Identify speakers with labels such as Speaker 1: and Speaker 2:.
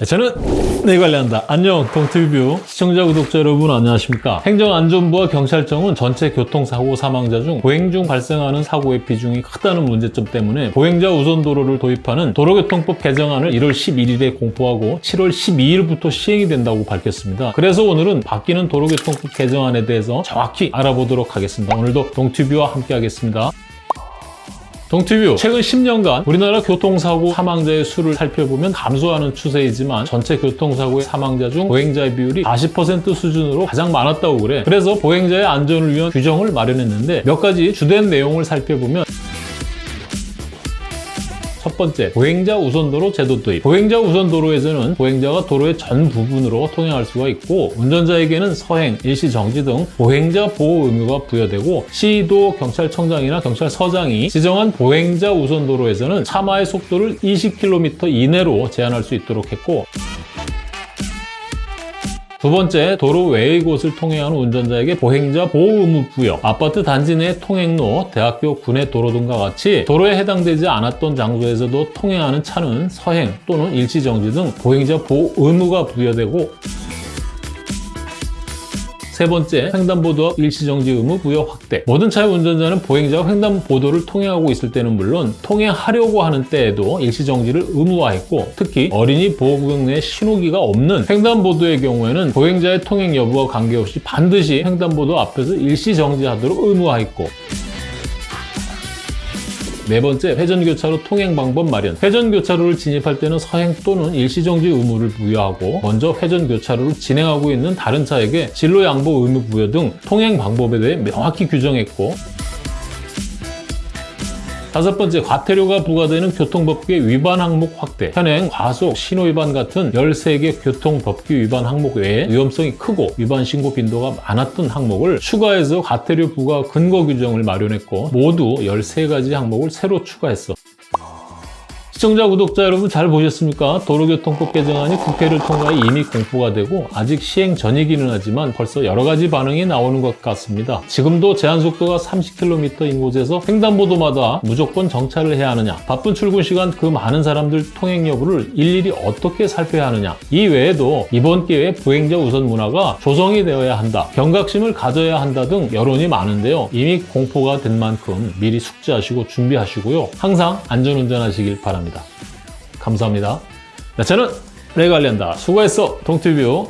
Speaker 1: 네, 저는 내 관리한다. 안녕 동티뷰 시청자 구독자 여러분 안녕하십니까 행정안전부와 경찰청은 전체 교통사고 사망자 중 보행 중 발생하는 사고의 비중이 크다는 문제점 때문에 보행자 우선 도로를 도입하는 도로교통법 개정안을 1월 11일에 공포하고 7월 12일부터 시행이 된다고 밝혔습니다. 그래서 오늘은 바뀌는 도로교통법 개정안에 대해서 정확히 알아보도록 하겠습니다. 오늘도 동티뷰와 함께 하겠습니다. 동티뷰. 최근 10년간 우리나라 교통사고 사망자의 수를 살펴보면 감소하는 추세이지만 전체 교통사고의 사망자 중 보행자의 비율이 40% 수준으로 가장 많았다고 그래. 그래서 보행자의 안전을 위한 규정을 마련했는데 몇 가지 주된 내용을 살펴보면 첫 번째, 보행자 우선도로 제도 도입. 보행자 우선도로에서는 보행자가 도로의 전 부분으로 통행할 수가 있고 운전자에게는 서행, 일시 정지 등 보행자 보호 의무가 부여되고 시도 경찰청장이나 경찰서장이 지정한 보행자 우선도로에서는 차마의 속도를 20km 이내로 제한할 수 있도록 했고 두 번째, 도로 외의 곳을 통행하는 운전자에게 보행자 보호 의무 부여. 아파트 단지 내 통행로, 대학교, 군의 도로 등과 같이 도로에 해당되지 않았던 장소에서도 통행하는 차는 서행 또는 일시 정지 등 보행자 보호 의무가 부여되고 세 번째, 횡단보도와 일시정지 의무 부여 확대. 모든 차의 운전자는 보행자가 횡단보도를 통행하고 있을 때는 물론 통행하려고 하는 때에도 일시정지를 의무화했고 특히 어린이 보호구역 내 신호기가 없는 횡단보도의 경우에는 보행자의 통행 여부와 관계없이 반드시 횡단보도 앞에서 일시정지하도록 의무화했고 네 번째, 회전교차로 통행 방법 마련. 회전교차로를 진입할 때는 서행 또는 일시정지 의무를 부여하고 먼저 회전교차로를 진행하고 있는 다른 차에게 진로 양보 의무 부여 등 통행 방법에 대해 명확히 규정했고 다섯 번째, 과태료가 부과되는 교통법규의 위반 항목 확대. 현행 과속, 신호위반 같은 13개 교통법규 위반 항목 외에 위험성이 크고 위반 신고 빈도가 많았던 항목을 추가해서 과태료 부과 근거 규정을 마련했고 모두 13가지 항목을 새로 추가했어. 시청자, 구독자 여러분 잘 보셨습니까? 도로교통법 개정안이 국회를 통과해 이미 공포가 되고 아직 시행 전이기는 하지만 벌써 여러 가지 반응이 나오는 것 같습니다. 지금도 제한속도가 30km인 곳에서 횡단보도마다 무조건 정차를 해야 하느냐 바쁜 출근 시간 그 많은 사람들 통행 여부를 일일이 어떻게 살펴야 하느냐 이 외에도 이번 기회에 보행자 우선 문화가 조성이 되어야 한다 경각심을 가져야 한다 등 여론이 많은데요. 이미 공포가 된 만큼 미리 숙지하시고 준비하시고요. 항상 안전운전하시길 바랍니다. 감사합니다. 네, 저는 내관리한다 수고했어. 동티뷰